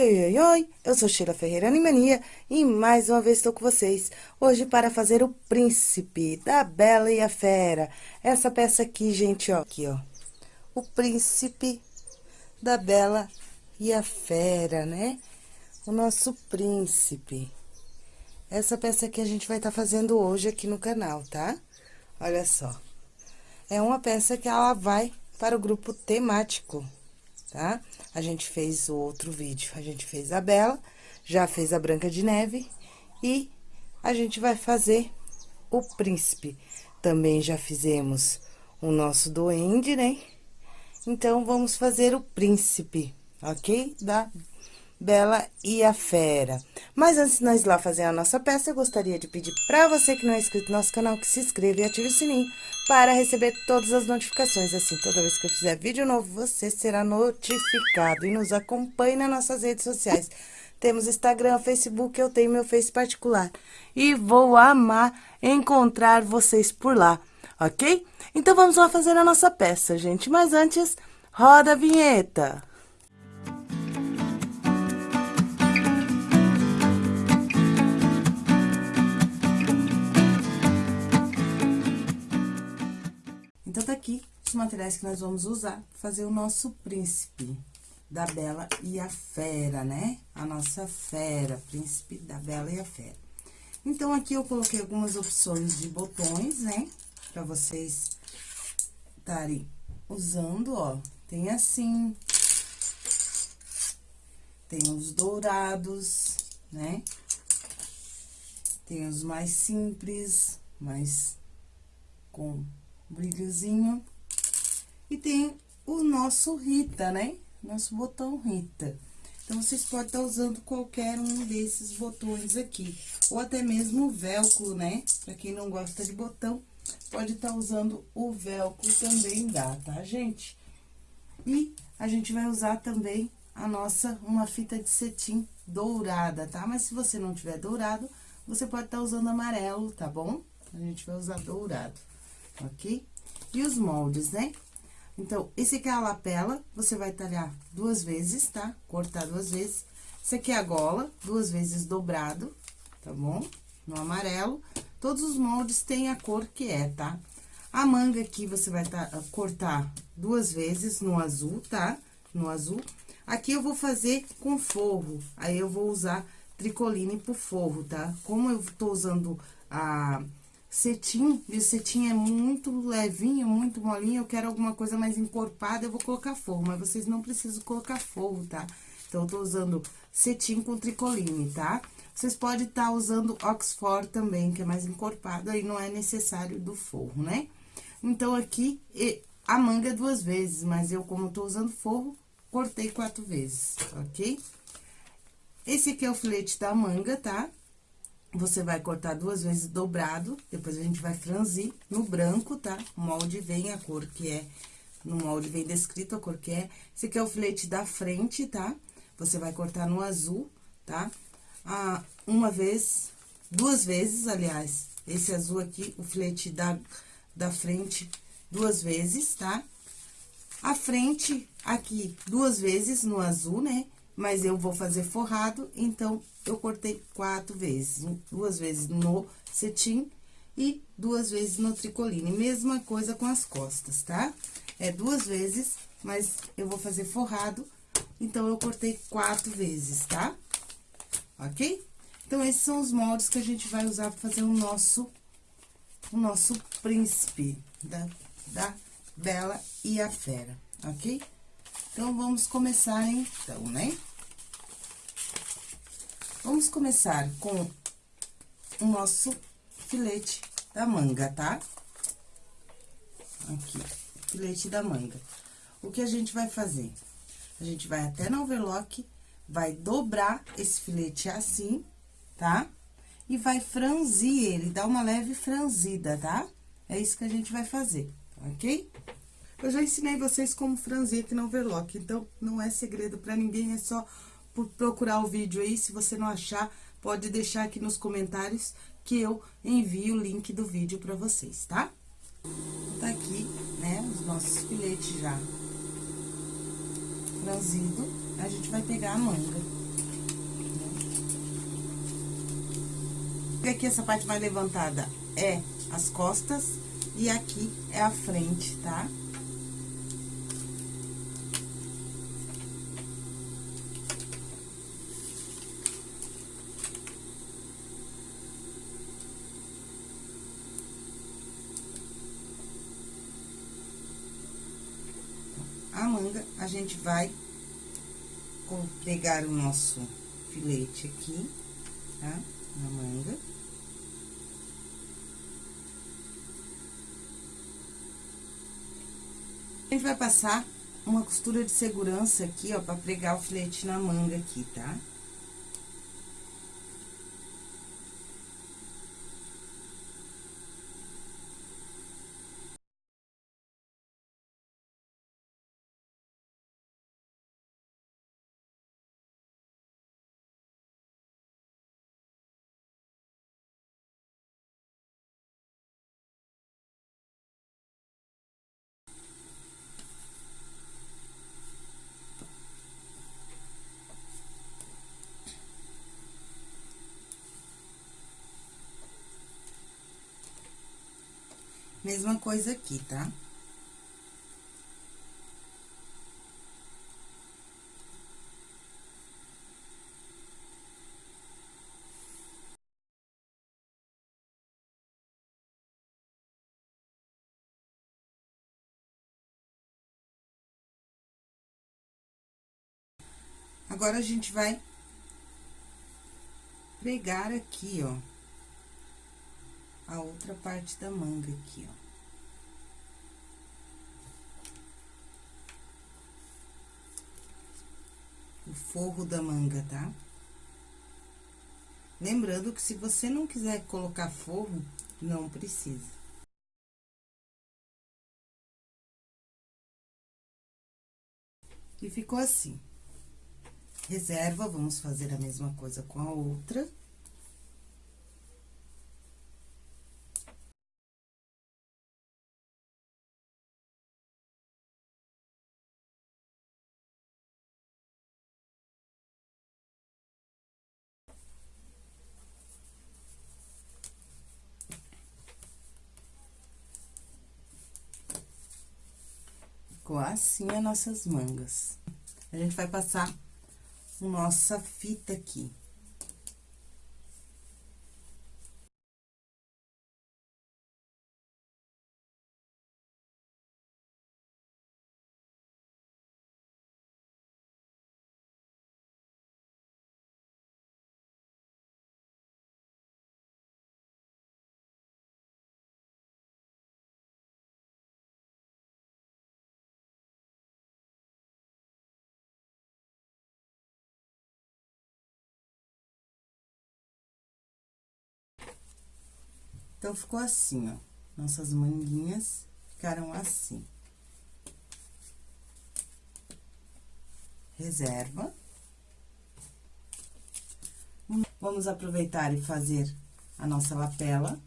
Oi, oi, oi, oi, eu sou Sheila Ferreira Animania e mais uma vez estou com vocês, hoje para fazer o Príncipe da Bela e a Fera. Essa peça aqui, gente, ó, aqui, ó, o Príncipe da Bela e a Fera, né? O nosso Príncipe. Essa peça aqui a gente vai estar tá fazendo hoje aqui no canal, tá? Olha só. É uma peça que ela vai para o grupo temático, tá? A gente fez o outro vídeo, a gente fez a Bela, já fez a Branca de Neve e a gente vai fazer o Príncipe. Também já fizemos o nosso Duende, né? Então, vamos fazer o Príncipe, ok? Da Bela e a Fera. Mas antes de nós lá fazer a nossa peça, eu gostaria de pedir para você que não é inscrito no nosso canal, que se inscreva e ative o sininho para receber todas as notificações. Assim, toda vez que eu fizer vídeo novo, você será notificado. E nos acompanhe nas nossas redes sociais. Temos Instagram, Facebook, eu tenho meu Face particular. E vou amar encontrar vocês por lá, ok? Então, vamos lá fazer a nossa peça, gente. Mas antes, roda a vinheta. Então, tá aqui os materiais que nós vamos usar para fazer o nosso príncipe da Bela e a Fera, né? A nossa fera, príncipe da Bela e a Fera. Então, aqui eu coloquei algumas opções de botões, né? Pra vocês estarem usando, ó. Tem assim. Tem os dourados, né? Tem os mais simples, mais com brilhozinho. E tem o nosso Rita, né? Nosso botão Rita. Então, vocês podem estar usando qualquer um desses botões aqui. Ou até mesmo o velcro, né? Pra quem não gosta de botão, pode estar usando o velcro também dá, tá, gente? E a gente vai usar também a nossa, uma fita de cetim dourada, tá? Mas se você não tiver dourado, você pode estar usando amarelo, tá bom? A gente vai usar dourado ok? E os moldes, né? Então, esse aqui é a lapela, você vai talhar duas vezes, tá? Cortar duas vezes. Esse aqui é a gola, duas vezes dobrado, tá bom? No amarelo. Todos os moldes têm a cor que é, tá? A manga aqui, você vai tá, cortar duas vezes no azul, tá? No azul. Aqui eu vou fazer com forro, aí eu vou usar tricoline pro forro, tá? Como eu tô usando a cetim, e o cetim é muito levinho, muito molinho, eu quero alguma coisa mais encorpada, eu vou colocar forro, mas vocês não precisam colocar forro, tá? Então, eu tô usando cetim com tricoline, tá? Vocês podem estar tá usando Oxford também, que é mais encorpado, aí não é necessário do forro, né? Então, aqui, a manga é duas vezes, mas eu, como tô usando forro, cortei quatro vezes, ok? Esse aqui é o filete da manga, tá? Você vai cortar duas vezes dobrado, depois a gente vai franzir no branco, tá? O molde vem a cor que é, no molde vem descrito a cor que é. Esse aqui é o filete da frente, tá? Você vai cortar no azul, tá? Ah, uma vez, duas vezes, aliás, esse azul aqui, o filete da, da frente, duas vezes, tá? A frente aqui, duas vezes no azul, né? Mas eu vou fazer forrado, então, eu cortei quatro vezes. Duas vezes no cetim e duas vezes no tricoline. Mesma coisa com as costas, tá? É duas vezes, mas eu vou fazer forrado, então, eu cortei quatro vezes, tá? Ok? Então, esses são os moldes que a gente vai usar para fazer o nosso, o nosso príncipe da, da Bela e a Fera, ok? Então, vamos começar então, né? Vamos começar com o nosso filete da manga, tá? Aqui, filete da manga. O que a gente vai fazer? A gente vai até no overlock, vai dobrar esse filete assim, tá? E vai franzir ele, dar uma leve franzida, tá? É isso que a gente vai fazer, ok? Eu já ensinei vocês como franzir aqui no overlock, então não é segredo pra ninguém, é só procurar o vídeo aí, se você não achar, pode deixar aqui nos comentários que eu envio o link do vídeo para vocês, tá? Tá aqui, né, os nossos filetes já franzido, a gente vai pegar a manga. E aqui essa parte mais levantada é as costas e aqui é a frente, Tá? Gente vai pegar o nosso filete aqui, tá? Na manga. A gente vai passar uma costura de segurança aqui, ó, pra pregar o filete na manga aqui, tá? Mesma coisa aqui, tá? Agora, a gente vai pregar aqui, ó a outra parte da manga aqui, ó. O forro da manga, tá? Lembrando que se você não quiser colocar forro, não precisa. E ficou assim. Reserva, vamos fazer a mesma coisa com a outra. Assim as nossas mangas. A gente vai passar nossa fita aqui. Então, ficou assim, ó. Nossas manguinhas ficaram assim. Reserva. Vamos aproveitar e fazer a nossa lapela.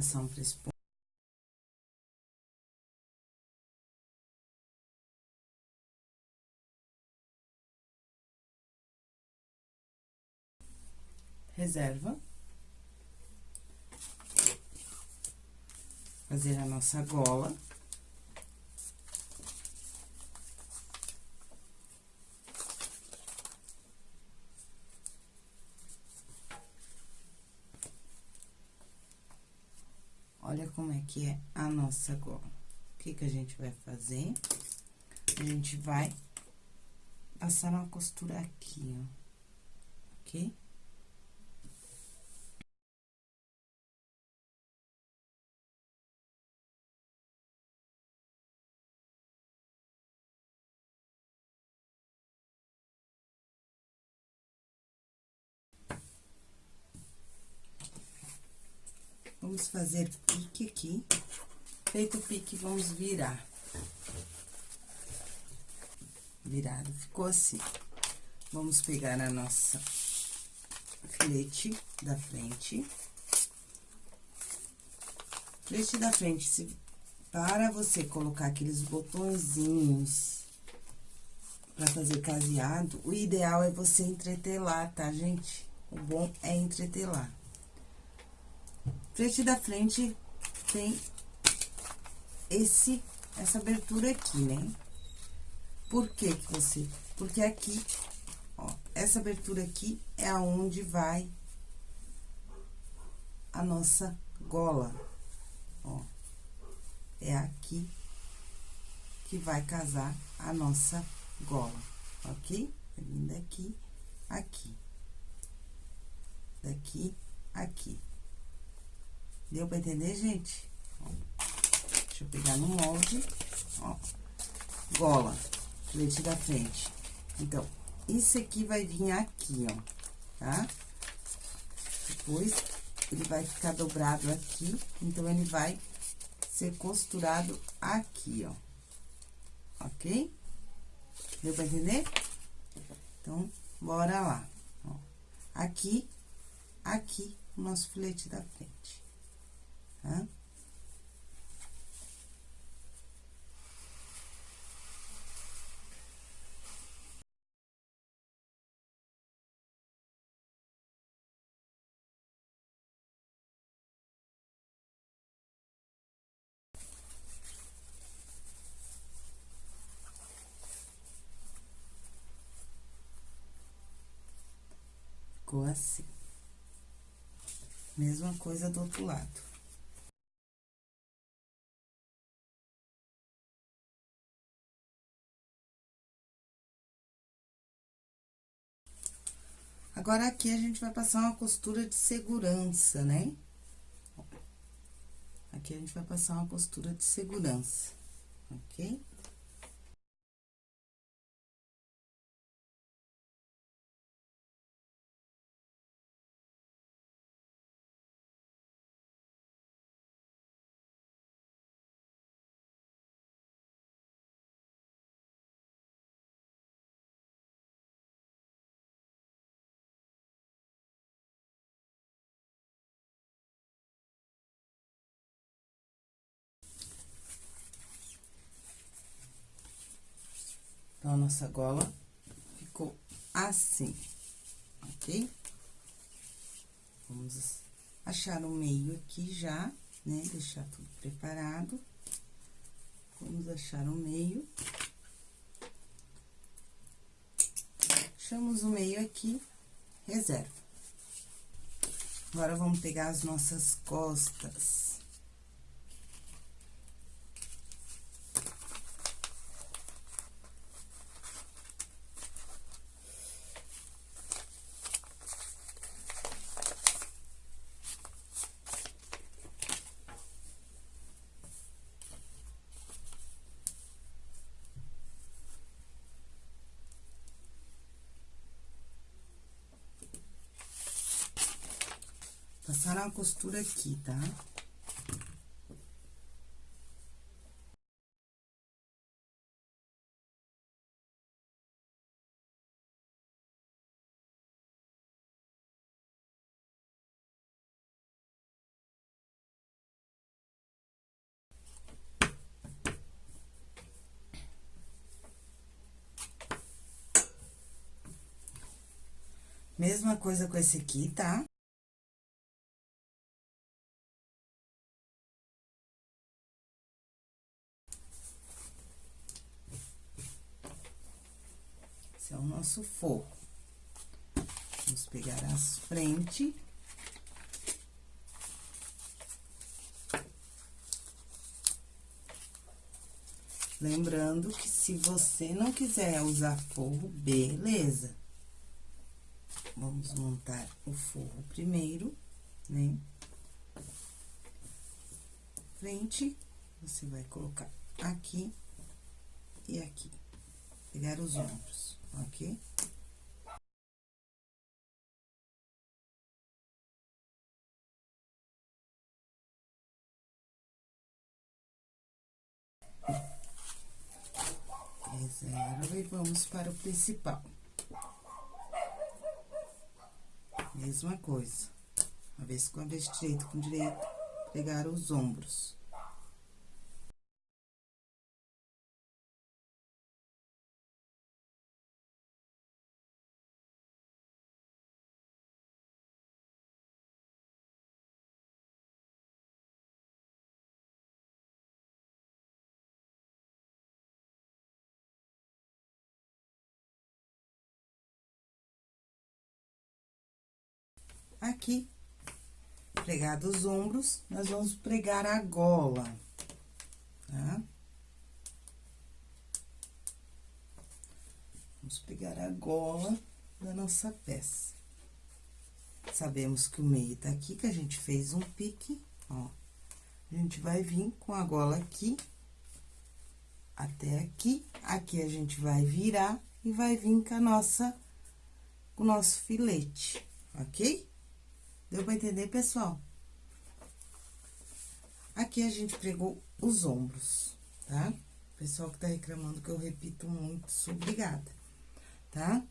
Um ponto. Reserva. Fazer a nossa gola. Olha como é que é a nossa gola. O que que a gente vai fazer? A gente vai passar uma costura aqui, ó. Ok? Vamos fazer pique aqui. Feito o pique, vamos virar. virado, ficou assim. Vamos pegar a nossa filete da frente. Filete da frente, se, para você colocar aqueles botõezinhos pra fazer caseado, o ideal é você entretelar, tá, gente? O bom é entretelar. Frente da frente tem esse, essa abertura aqui, né? Por que que você... Porque aqui, ó, essa abertura aqui é aonde vai a nossa gola, ó. É aqui que vai casar a nossa gola, ok? Vai vir daqui, aqui. Daqui, aqui. Deu pra entender, gente? Deixa eu pegar no molde, ó. Gola, leite da frente. Então, isso aqui vai vir aqui, ó, tá? Depois, ele vai ficar dobrado aqui, então, ele vai ser costurado aqui, ó. Ok? Deu pra entender? Então, bora lá. Ó, aqui, aqui, o nosso filete da frente Ficou assim. Mesma coisa do outro lado. Agora, aqui, a gente vai passar uma costura de segurança, né? Aqui, a gente vai passar uma costura de segurança, ok? Então, a nossa gola ficou assim, ok? Vamos achar o meio aqui já, né? Deixar tudo preparado. Vamos achar o meio. Achamos o meio aqui, reserva. Agora, vamos pegar as nossas costas. Passar uma costura aqui, tá? Mesma coisa com esse aqui, tá? Nosso forro. Vamos pegar as frente. Lembrando que se você não quiser usar forro, beleza. Vamos montar o forro primeiro, né? Frente, você vai colocar aqui e aqui. Pegar os ombros ok? Zero e vamos para o principal. Mesma coisa. Avesso com avesso, direito com direito, pregar os ombros. Aqui, pregado os ombros, nós vamos pregar a gola, tá? Vamos pegar a gola da nossa peça. Sabemos que o meio tá aqui, que a gente fez um pique, ó. A gente vai vir com a gola aqui, até aqui. Aqui a gente vai virar e vai vir com a nossa, com o nosso filete, ok? Deu pra entender, pessoal? Aqui a gente pregou os ombros, tá? Pessoal que tá reclamando que eu repito muito, sou obrigada, tá?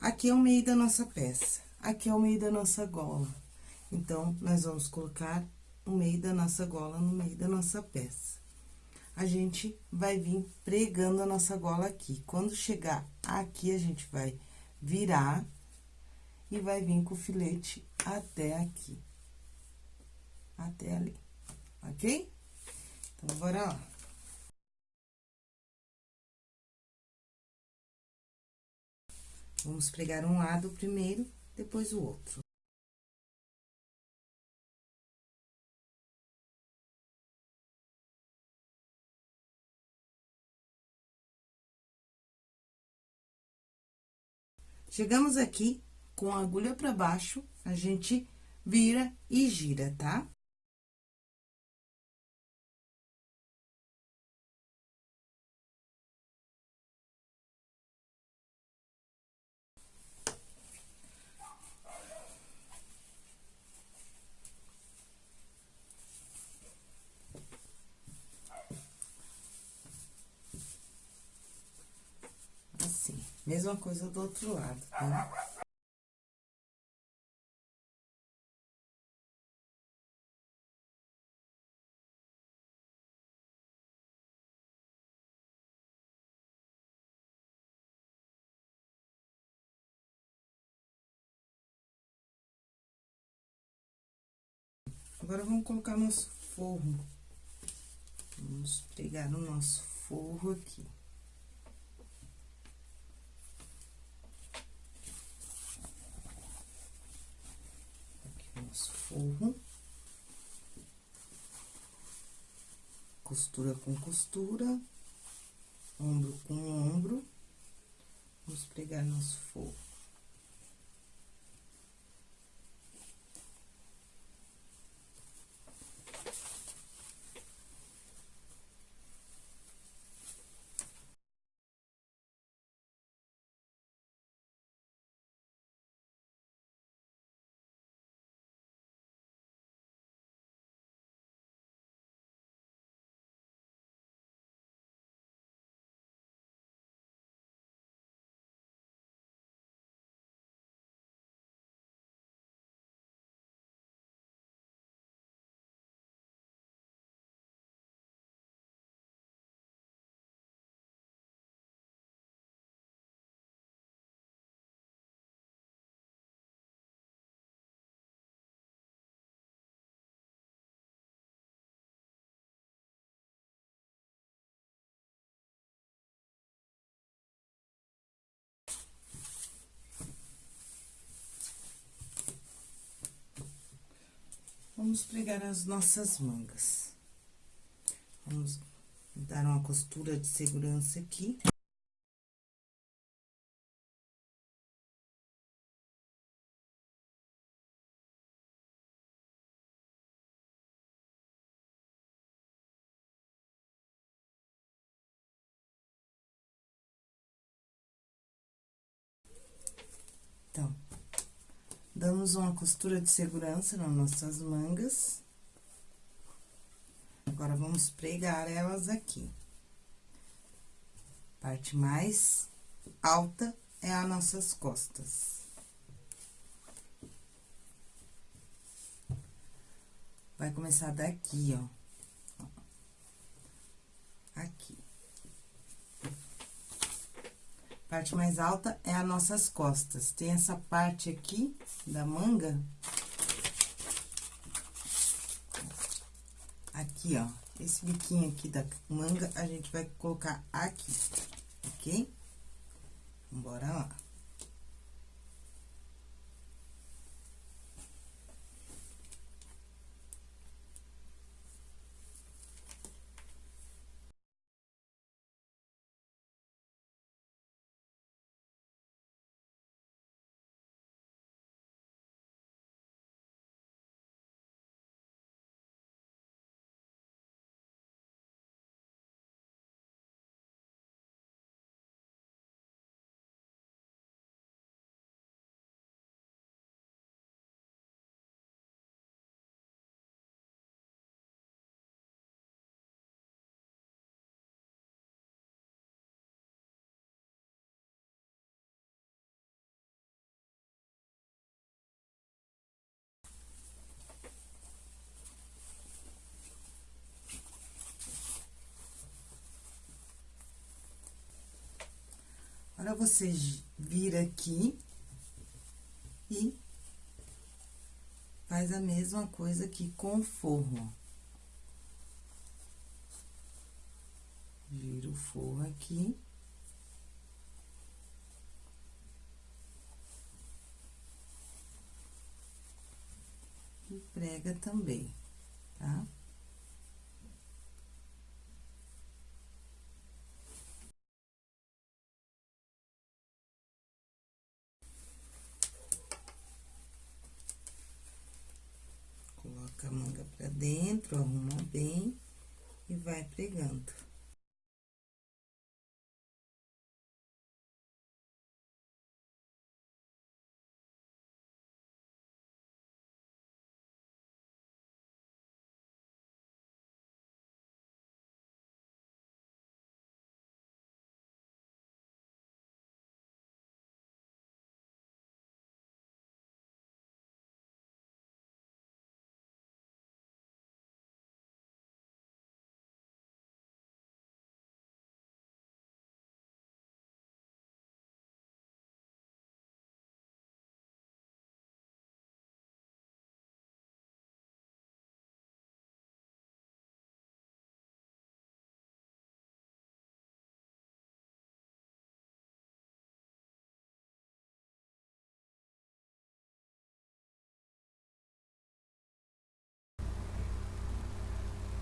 Aqui é o meio da nossa peça, aqui é o meio da nossa gola. Então, nós vamos colocar o meio da nossa gola no meio da nossa peça. A gente vai vir pregando a nossa gola aqui. Quando chegar aqui, a gente vai virar e vai vir com o filete até aqui. Até ali, ok? Então, bora lá. Vamos pregar um lado primeiro, depois o outro. Chegamos aqui, com a agulha pra baixo, a gente vira e gira, tá? Assim, mesma coisa do outro lado, tá? Agora, vamos colocar nosso forro. Vamos pregar o nosso forro aqui. Aqui o nosso forro. Costura com costura, ombro com ombro. Vamos pregar nosso forro. Vamos pregar as nossas mangas. Vamos dar uma costura de segurança aqui. Damos uma costura de segurança nas nossas mangas. Agora, vamos pregar elas aqui. Parte mais alta é as nossas costas. Vai começar daqui, ó. Aqui. Parte mais alta é as nossas costas. Tem essa parte aqui da manga. Aqui, ó. Esse biquinho aqui da manga, a gente vai colocar aqui, ok? Bora lá. Agora, você vira aqui e faz a mesma coisa aqui com o forro. Vira o forro aqui. E prega também, tá? dentro, arruma bem e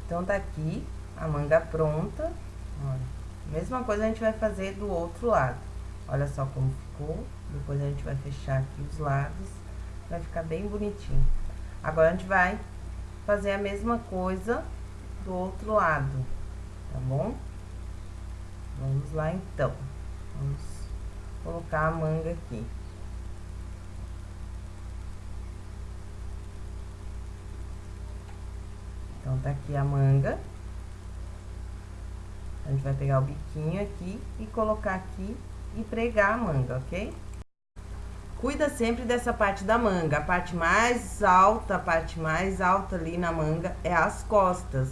Então, tá aqui a manga pronta, olha. Mesma coisa a gente vai fazer do outro lado. Olha só como ficou. Depois a gente vai fechar aqui os lados, vai ficar bem bonitinho. Agora, a gente vai fazer a mesma coisa do outro lado, tá bom? Vamos lá, então. Vamos colocar a manga aqui. Então, tá aqui a manga. A gente vai pegar o biquinho aqui e colocar aqui e pregar a manga, ok? Cuida sempre dessa parte da manga. A parte mais alta, a parte mais alta ali na manga é as costas.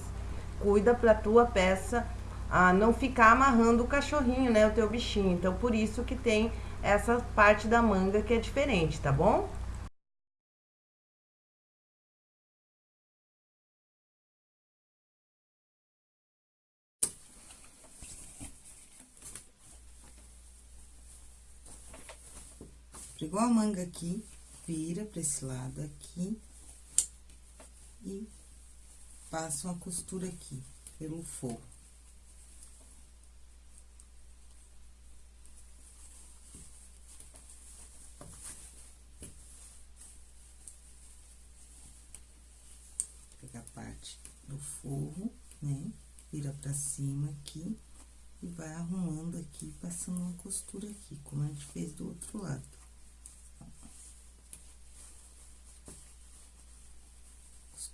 Cuida pra tua peça ah, não ficar amarrando o cachorrinho, né? O teu bichinho. Então, por isso que tem essa parte da manga que é diferente, tá bom? Pegou a manga aqui, vira pra esse lado aqui e passa uma costura aqui, pelo forro. Pega a parte do forro, né? Vira pra cima aqui e vai arrumando aqui, passando uma costura aqui, como a gente fez do outro lado.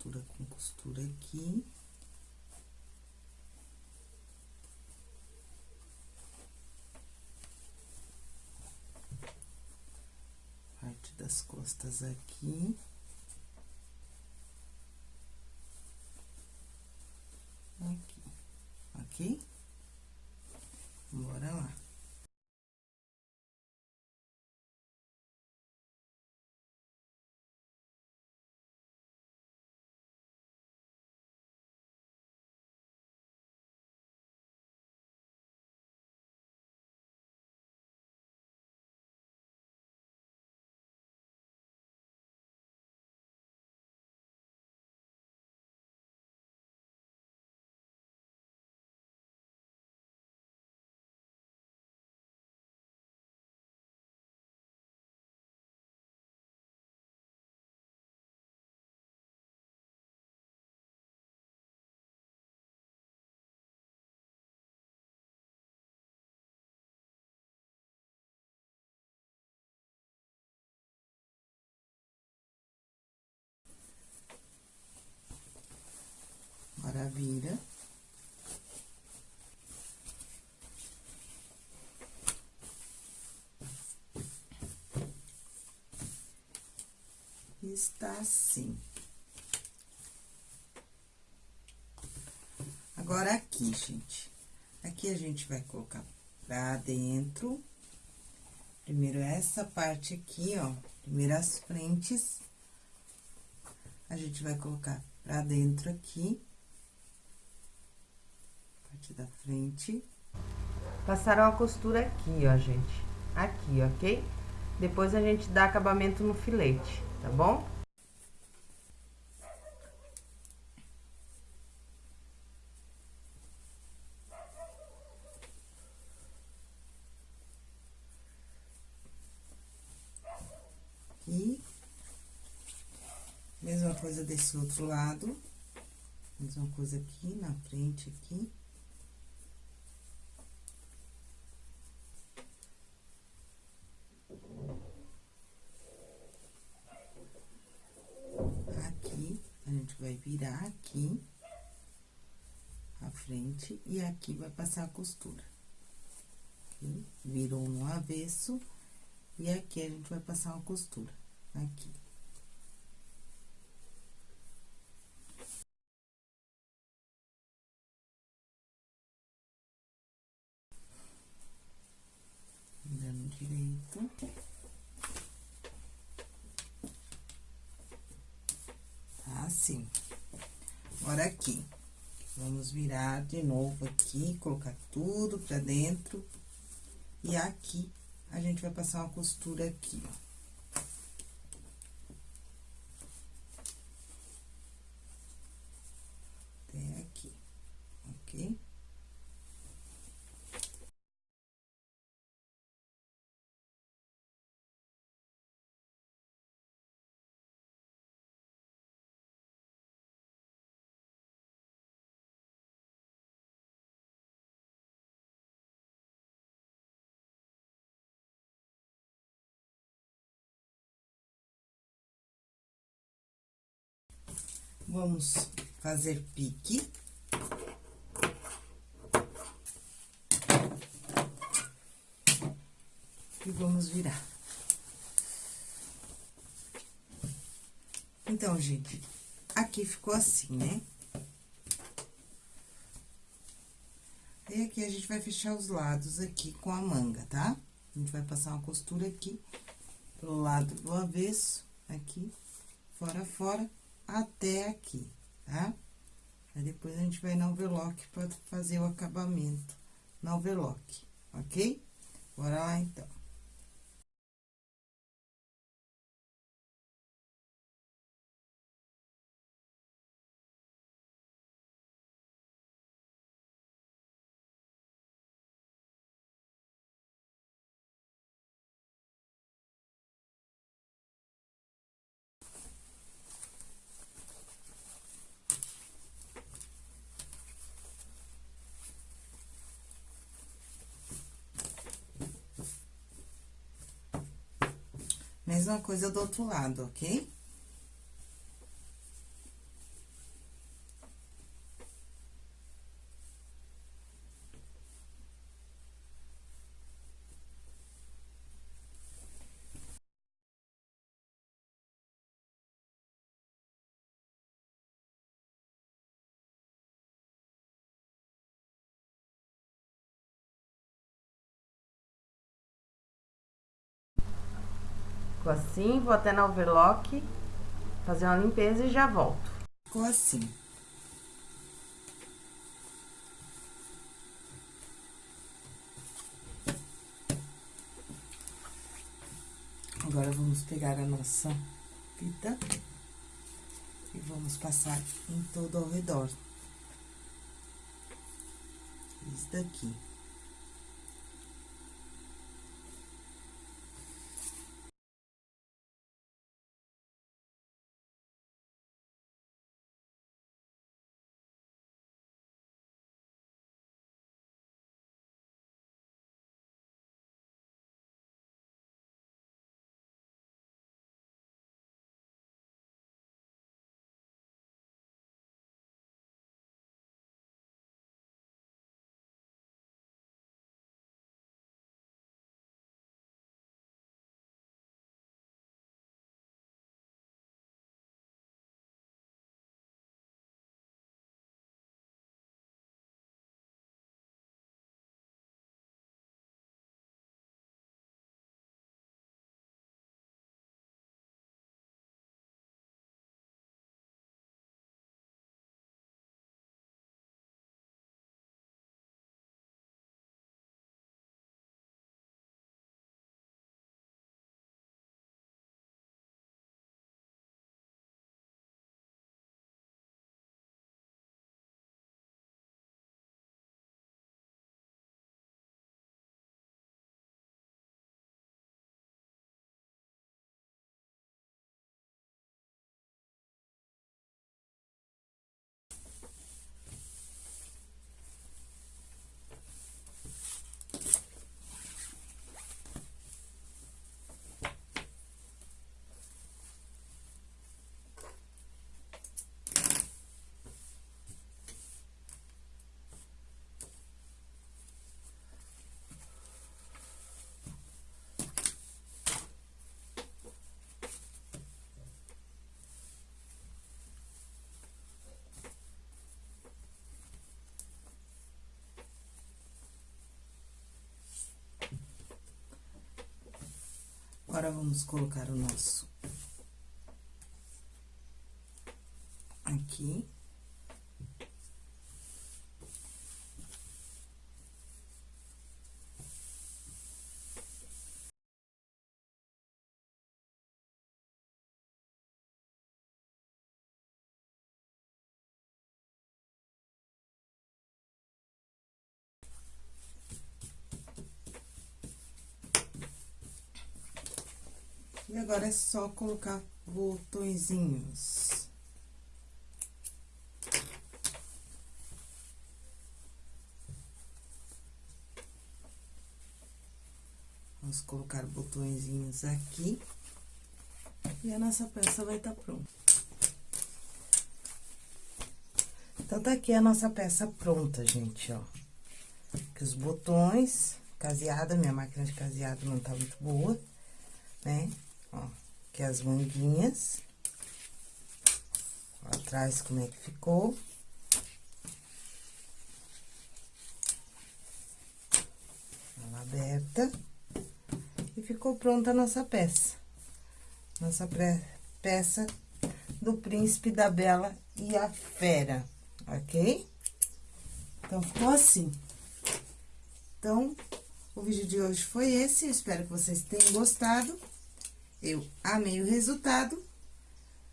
costura com costura aqui. Parte das costas aqui. Vira. Está assim. Agora, aqui, gente. Aqui a gente vai colocar pra dentro. Primeiro, essa parte aqui, ó. Primeiro, as frentes. A gente vai colocar pra dentro aqui. Parte da frente. Passaram a costura aqui, ó, gente. Aqui, ok? Depois a gente dá acabamento no filete, tá bom? Aqui. Mesma coisa desse outro lado. Mesma coisa aqui, na frente, aqui. Aqui, a gente vai virar aqui. A frente, e aqui vai passar a costura. Virou no avesso, e aqui a gente vai passar uma costura. Aqui. Dando direito. Assim. Agora, aqui. Vamos virar de novo aqui, colocar tudo pra dentro. E aqui, a gente vai passar uma costura aqui, ó. Até aqui, ok? Vamos fazer pique. E vamos virar. Então, gente, aqui ficou assim, né? E aqui a gente vai fechar os lados aqui com a manga, tá? A gente vai passar uma costura aqui pro lado do avesso, aqui, fora, fora até aqui, tá? Aí, depois, a gente vai na overlock pra fazer o acabamento na overlock, ok? Bora lá, então. Mesma coisa do outro lado, ok? Ficou assim, vou até na overlock, fazer uma limpeza e já volto. Ficou assim. Agora, vamos pegar a nossa fita e vamos passar em todo ao redor. Isso daqui. Agora, vamos colocar o nosso aqui. E agora, é só colocar botõezinhos. Vamos colocar botõezinhos aqui. E a nossa peça vai estar tá pronta. Então, tá aqui a nossa peça pronta, gente, ó. Aqui os botões, caseada, minha máquina de caseado não tá muito boa, né? Ó, aqui as manguinhas. Ó, atrás como é que ficou. Ela aberta. E ficou pronta a nossa peça. Nossa peça do Príncipe da Bela e a Fera, ok? Então, ficou assim. Então, o vídeo de hoje foi esse. espero que vocês tenham gostado. Eu amei o resultado,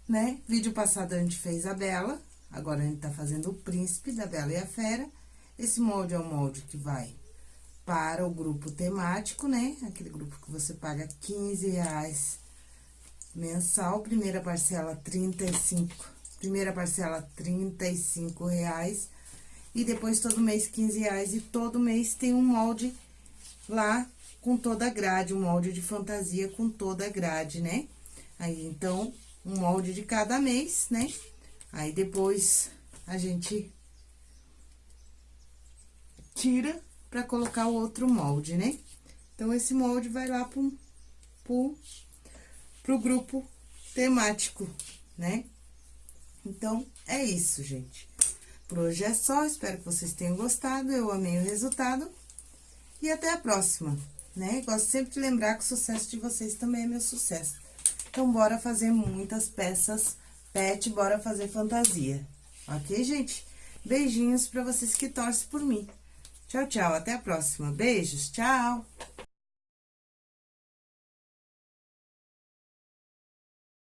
né? Vídeo passado a gente fez a Bela, agora a gente tá fazendo o Príncipe da Bela e a Fera. Esse molde é um molde que vai para o grupo temático, né? Aquele grupo que você paga 15 reais mensal, primeira parcela 35, primeira parcela 35 reais, e depois todo mês 15 reais, e todo mês tem um molde lá com toda a grade, um molde de fantasia com toda a grade, né? Aí, então, um molde de cada mês, né? Aí, depois, a gente tira pra colocar o outro molde, né? Então, esse molde vai lá pro, pro, pro grupo temático, né? Então, é isso, gente. Por hoje é só, espero que vocês tenham gostado, eu amei o resultado. E até a próxima! Né? Gosto sempre de lembrar que o sucesso de vocês também é meu sucesso. Então, bora fazer muitas peças pet, bora fazer fantasia. Ok, gente? Beijinhos pra vocês que torcem por mim. Tchau, tchau. Até a próxima. Beijos. Tchau.